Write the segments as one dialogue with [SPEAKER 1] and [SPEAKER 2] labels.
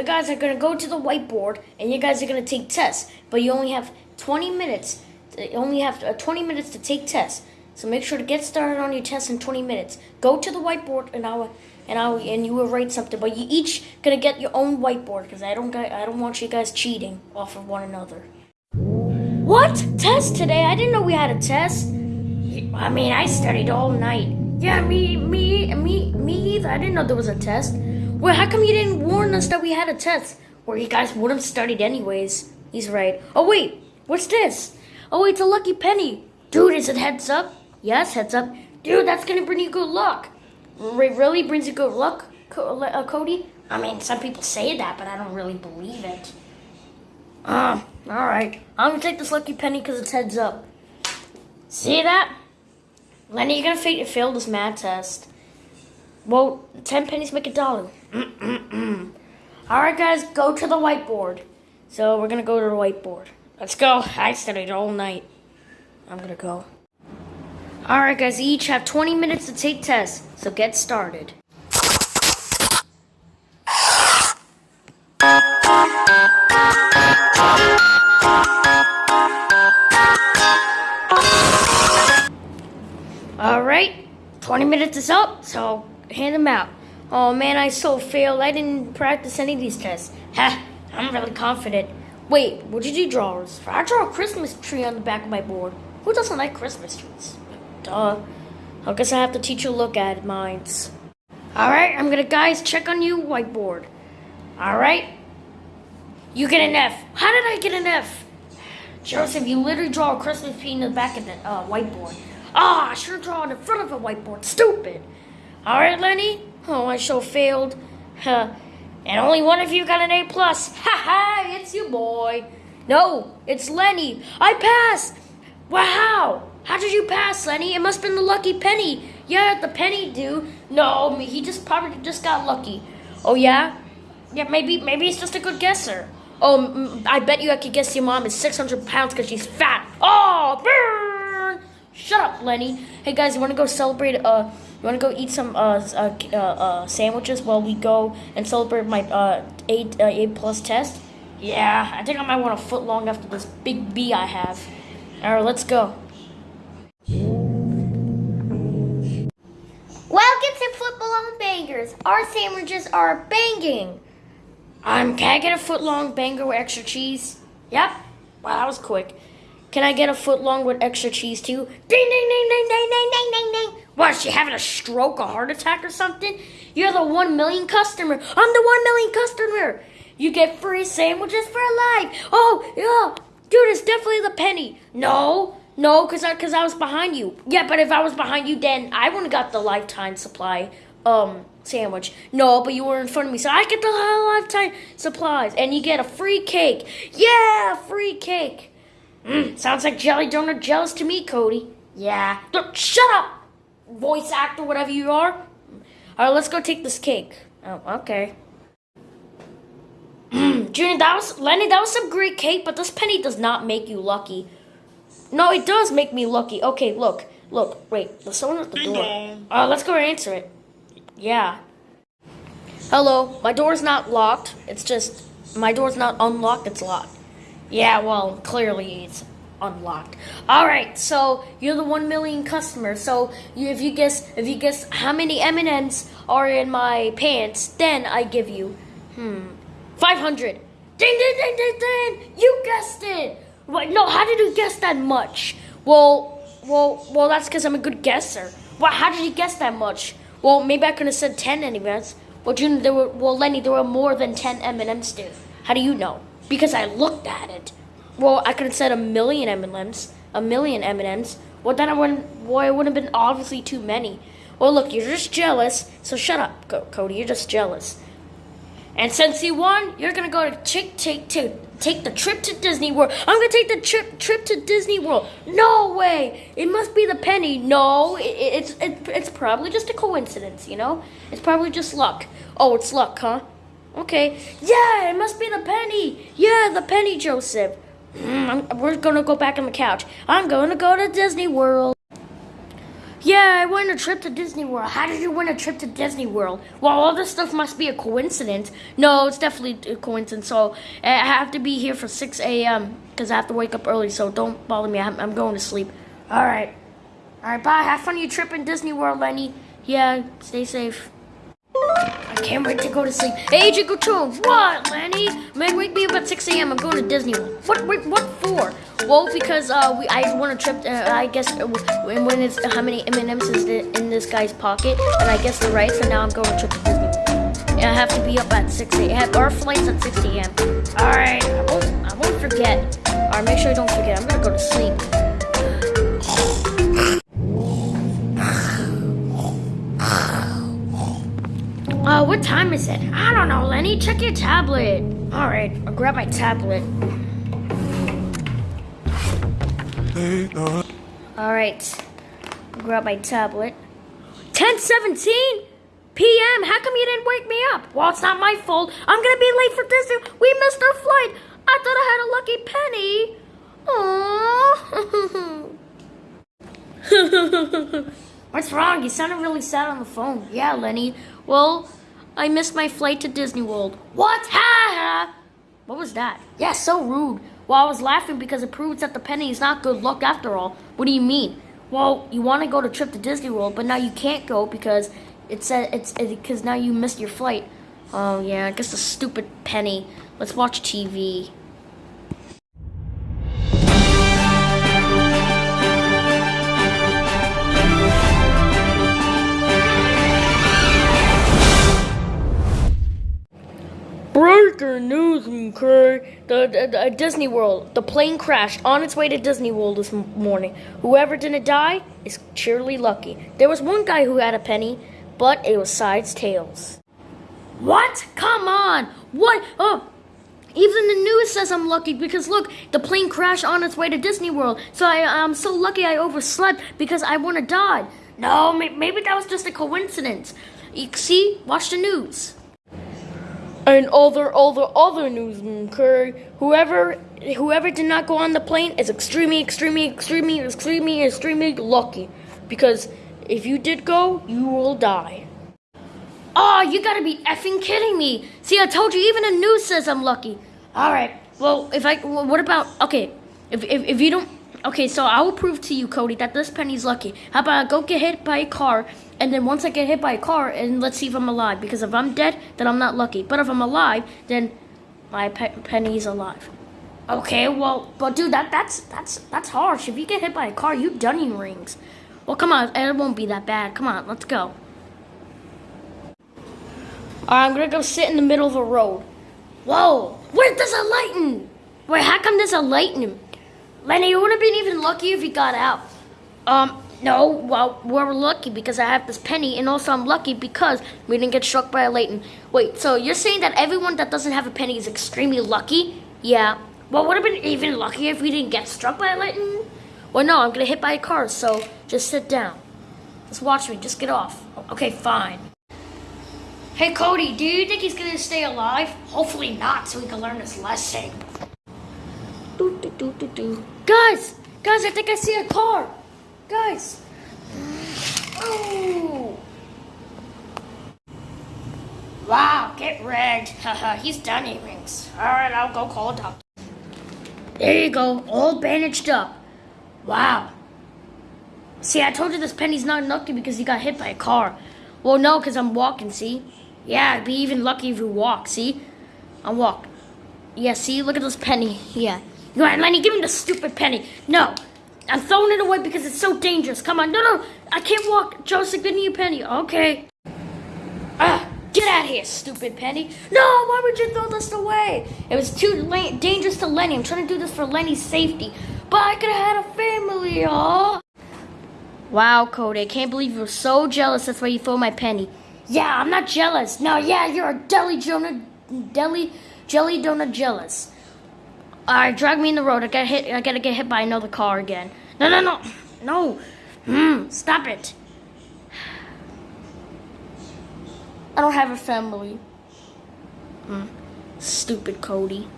[SPEAKER 1] you guys are gonna go to the whiteboard and you guys are gonna take tests, but you only have 20 minutes. You only have uh, 20 minutes to take tests. So make sure to get started on your test in 20 minutes. Go to the whiteboard and I'll and I'll and you will write something. But you each gonna get your own whiteboard because I don't I don't want you guys cheating off of one another. What test today? I didn't know we had a test. I mean, I studied all night. Yeah, me, me, me, me either. I didn't know there was a test. Well, how come you didn't warn us that we had a test? Or you guys would have studied anyways. He's right. Oh wait, what's this? Oh, wait, it's a lucky penny. Dude, is it heads up? Yes, heads up. Dude, that's gonna bring you good luck. Really brings you good luck, uh, Cody? I mean, some people say that, but I don't really believe it. Uh, alright. I'm gonna take this lucky penny because it's heads up. See that? Lenny, you're gonna fail, fail this math test. Well, 10 pennies make a dollar. Alright, guys, go to the whiteboard. So, we're gonna go to the whiteboard. Let's go. I studied all night. I'm gonna go. Alright, guys, each have 20 minutes to take tests. So, get started. Alright, 20 minutes is up, so hand them out. Oh man, I so failed. I didn't practice any of these tests. Ha, I'm really confident. Wait, what did you draw? I draw a Christmas tree on the back of my board. Who doesn't like Christmas trees? Duh. I guess I have to teach you look at mines. Alright, I'm gonna guys check on you whiteboard. Alright? You get an F. How did I get an F? Joseph, you literally draw a Christmas tree in the back of the uh, whiteboard. Ah, oh, I have drawn in front of a whiteboard. Stupid. All right, Lenny. Oh, I so failed. Huh. And only one of you got an A plus. Ha ha! It's you, boy. No, it's Lenny. I passed. Wow. How did you pass, Lenny? It must have been the lucky penny. Yeah, the penny do. No, he just probably just got lucky. Oh yeah? Yeah, maybe maybe he's just a good guesser. Oh, I bet you I could guess your mom is 600 pounds because she's fat. Oh, burn! Shut up, Lenny. Hey guys, you want to go celebrate? Uh, you want to go eat some uh, uh, uh, uh, sandwiches while we go and celebrate my uh eight uh, eight plus test? Yeah, I think I might want a foot long after this big B I have. All right, let's go.
[SPEAKER 2] Welcome to Footlong Bangers. Our sandwiches are banging.
[SPEAKER 1] Um, can I get a foot long banger with extra cheese? Yep. Wow, that was quick. Can I get a foot long with extra cheese too? Ding, ding, ding, ding, ding, ding, ding, ding, ding. What, is she having a stroke, a heart attack or something? You're the one million customer. I'm the one million customer. You get free sandwiches for life. Oh, yeah. Dude, it's definitely the penny. No, no, because I, cause I was behind you. Yeah, but if I was behind you, then I wouldn't have got the lifetime supply um sandwich. No, but you were in front of me, so I get the lifetime supplies. And you get a free cake. Yeah, free cake. Mm, sounds like Jelly Donut jealous to me, Cody. Yeah. Look, shut up, voice actor, whatever you are. All right, let's go take this cake. Oh, okay. Junior, that was Lenny. That was some great cake, but this penny does not make you lucky. No, it does make me lucky. Okay, look, look, wait. There's someone at the door. Uh, let's go answer it. Yeah. Hello, my door's not locked. It's just my door's not unlocked. It's locked. Yeah, well, clearly it's unlocked. All right, so you're the one million customer. So you, if you guess, if you guess how many M and M's are in my pants, then I give you, hmm, five hundred. Ding, ding, ding, ding, ding! You guessed it. What? No, how did you guess that much? Well, well, well, that's because I'm a good guesser. Well, how did you guess that much? Well, maybe I could have said ten anyways. Well, June, there were, well, Lenny, there were more than ten M and M's, dude. How do you know? Because I looked at it. Well, I could have said a million M&Ms, a million M&Ms. Well, then I wouldn't. Well, it would have been obviously too many. Well, look, you're just jealous. So shut up, Cody. You're just jealous. And since you won, you're gonna go to take take take take the trip to Disney World. I'm gonna take the trip trip to Disney World. No way! It must be the penny. No, it, it's it, it's probably just a coincidence. You know, it's probably just luck. Oh, it's luck, huh? Okay. Yeah, it must be the penny. Yeah, the penny, Joseph. Mm, we're gonna go back on the couch. I'm gonna go to Disney World. Yeah, I won a trip to Disney World. How did you win a trip to Disney World? Well, all this stuff must be a coincidence. No, it's definitely a coincidence. So I have to be here for 6 a.m. because I have to wake up early. So don't bother me. I'm, I'm going to sleep. All right. All right, bye. Have fun your trip in Disney World, Lenny. Yeah, stay safe. I can't wait to go to sleep. Hey, Agent Couture, what, Lenny? Man, wake me up at 6 a.m. I'm going to Disney World. What, wait, what for? Well, because uh, we I won a trip. Uh, I guess uh, when when it's how many M&Ms is in this guy's pocket, and I guess the right. So now I'm going to trip to Disney. And I have to be up at 6 a.m. Our flight's at 6 a.m. All right, I won't I won't forget. All right, make sure you don't forget. I'm gonna go to sleep. Uh, what time is it? I don't know, Lenny. Check your tablet. All right, I'll grab my tablet. All right, I'll grab my tablet. 10:17 p.m. How come you didn't wake me up? Well, it's not my fault. I'm gonna be late for Disney. We missed our flight. I thought I had a lucky penny. Aww. What's wrong? You sounded really sad on the phone. Yeah, Lenny. Well, I missed my flight to Disney World. What? Ha ha! What was that? Yeah, so rude. Well, I was laughing because it proves that the penny is not good luck after all. What do you mean? Well, you want to go to trip to Disney World, but now you can't go because it said it's because now you missed your flight. Oh yeah, I guess the stupid penny. Let's watch TV. Breaking news, mm, okay? The, the, the uh, Disney World. The plane crashed on its way to Disney World this morning. Whoever didn't die is surely lucky. There was one guy who had a penny, but it was sides tails. What? Come on! What? Oh, even the news says I'm lucky because look, the plane crashed on its way to Disney World. So I, I'm so lucky I overslept because I wouldn't die. No, maybe that was just a coincidence. You see, watch the news. And other other other news, okay? Whoever whoever did not go on the plane is extremely, extremely, extremely, extremely, extremely lucky. Because if you did go, you will die. Oh, you gotta be effing kidding me! See, I told you, even the news says I'm lucky. All right. Well, if I, what about? Okay, if, if if you don't, okay, so I will prove to you, Cody, that this penny's lucky. How about I go get hit by a car, and then once I get hit by a car, and let's see if I'm alive. Because if I'm dead, then I'm not lucky. But if I'm alive, then my pe- penny's alive. Okay, well, but dude, that that's that's that's harsh. If you get hit by a car, you dunning rings. Well, come on, it won't be that bad. Come on, let's go. All right, I'm gonna go sit in the middle of the road. Whoa! where does a lightning! Wait, how come there's a lightning? Lenny, you would have been even lucky if you got out. Um, no, well, we're lucky because I have this penny, and also I'm lucky because we didn't get struck by a lightning. Wait, so you're saying that everyone that doesn't have a penny is extremely lucky? Yeah. Well, would have been even luckier if we didn't get struck by a lightning? Well, no, I'm gonna hit by a car, so just sit down. Just watch me, just get off. Okay, fine. Hey Cody, do you think he's gonna stay alive? Hopefully not, so he can learn his lesson. Doo, doo, doo, doo, doo. Guys, guys, I think I see a car. Guys. Oh. Wow, get rigged. Haha, he's done earrings. Alright, I'll go call a doctor. There you go, all bandaged up. Wow. See, I told you this penny's not lucky because he got hit by a car. Well, no, because I'm walking, see? Yeah, I'd be even lucky if you walk, see? I walk. Yeah, see? Look at this penny. Yeah. Go ahead, Lenny, give me the stupid penny. No. I'm throwing it away because it's so dangerous. Come on. No, no. I can't walk. Joseph, give me a penny. Okay. Ah, get out of here, stupid penny. No, why would you throw this away? It was too dangerous to Lenny. I'm trying to do this for Lenny's safety. But I could have had a family, y'all. Wow, Cody, I can't believe you were so jealous. That's why you threw my penny. Yeah, I'm not jealous. No, yeah, you're a deli Jonah, deli jelly donut jealous. All right, drag me in the road. I got hit. I gotta get hit by another car again. No, no, no, no. Hmm, stop it. I don't have a family. Hmm. Stupid Cody.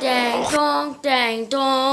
[SPEAKER 1] Dang dong, dang dong.